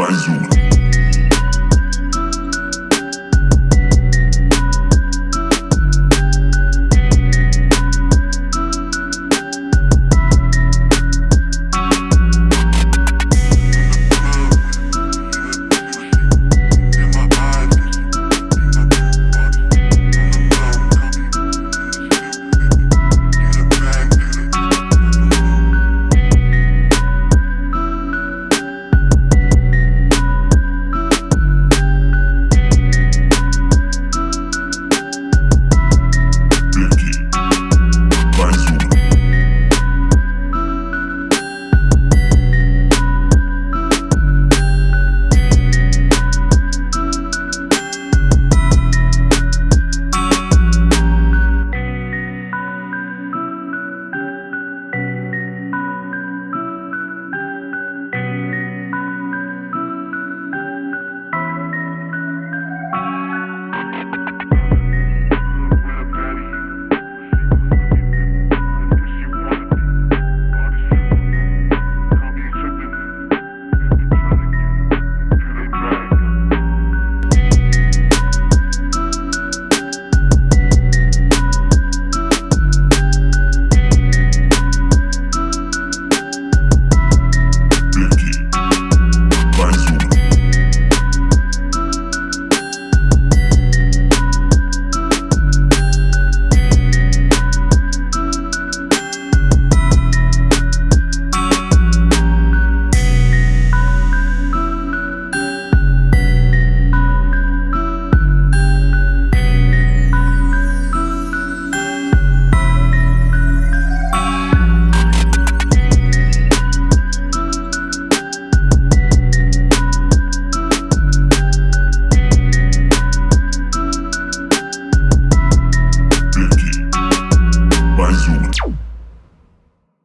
mais uma. Аюн.